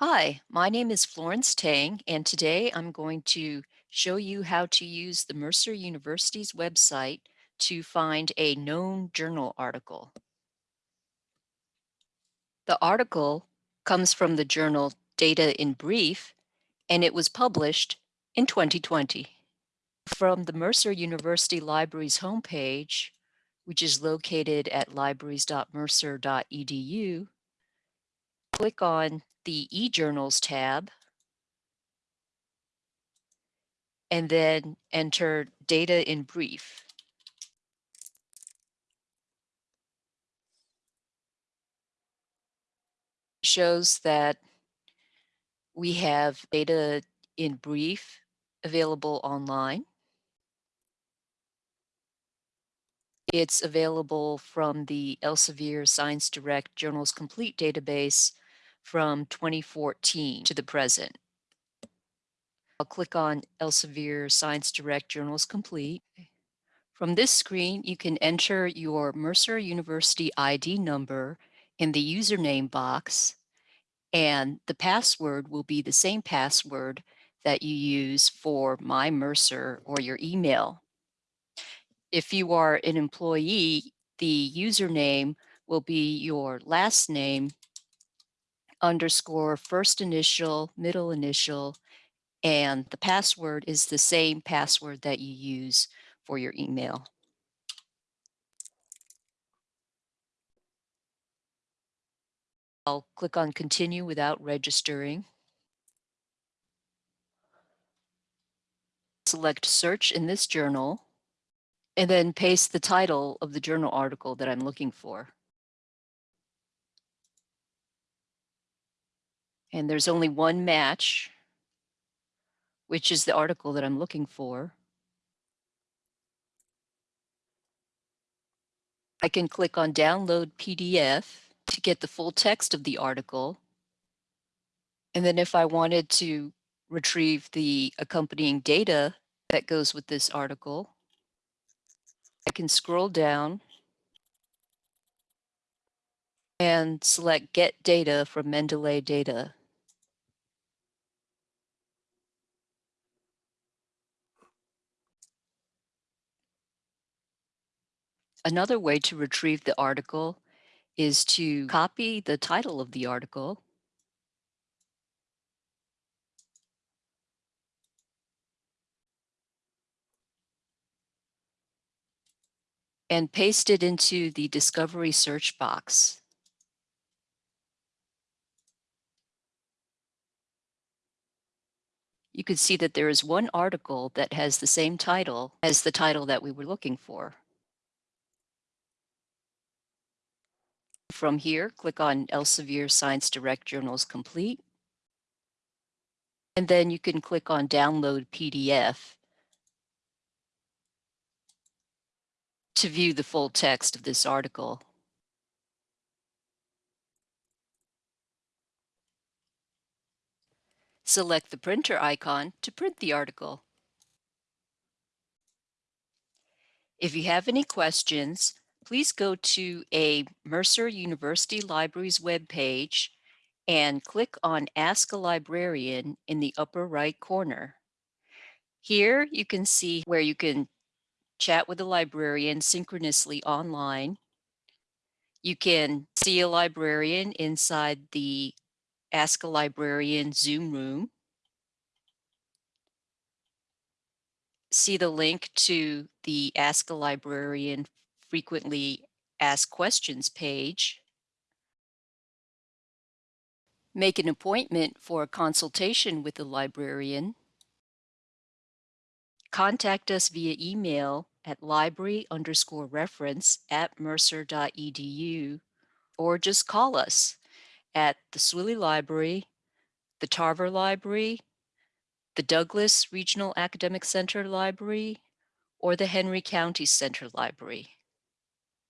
Hi, my name is Florence Tang, and today I'm going to show you how to use the Mercer University's website to find a known journal article. The article comes from the journal Data in Brief, and it was published in 2020. From the Mercer University Libraries homepage, which is located at libraries.mercer.edu, click on the eJournals tab and then enter data in brief. Shows that we have data in brief available online. It's available from the Elsevier Science Direct Journals Complete database from 2014 to the present. I'll click on Elsevier Science Direct Journals Complete. From this screen, you can enter your Mercer University ID number in the username box, and the password will be the same password that you use for My Mercer or your email. If you are an employee, the username will be your last name underscore first initial, middle initial, and the password is the same password that you use for your email. I'll click on continue without registering. Select search in this journal and then paste the title of the journal article that I'm looking for. And there's only one match, which is the article that I'm looking for. I can click on download PDF to get the full text of the article. And then if I wanted to retrieve the accompanying data that goes with this article, I can scroll down and select Get Data from Mendeley Data. Another way to retrieve the article is to copy the title of the article and paste it into the discovery search box. You can see that there is one article that has the same title as the title that we were looking for. From here, click on Elsevier Science Direct Journals Complete. And then you can click on Download PDF to view the full text of this article. Select the printer icon to print the article. If you have any questions, please go to a Mercer University Libraries webpage and click on Ask a Librarian in the upper right corner. Here you can see where you can chat with a librarian synchronously online. You can see a librarian inside the Ask a Librarian Zoom room. See the link to the Ask a Librarian frequently asked questions page. Make an appointment for a consultation with the librarian. Contact us via email at library underscore reference at mercer.edu or just call us at the Swilley Library, the Tarver Library, the Douglas Regional Academic Center Library, or the Henry County Center Library.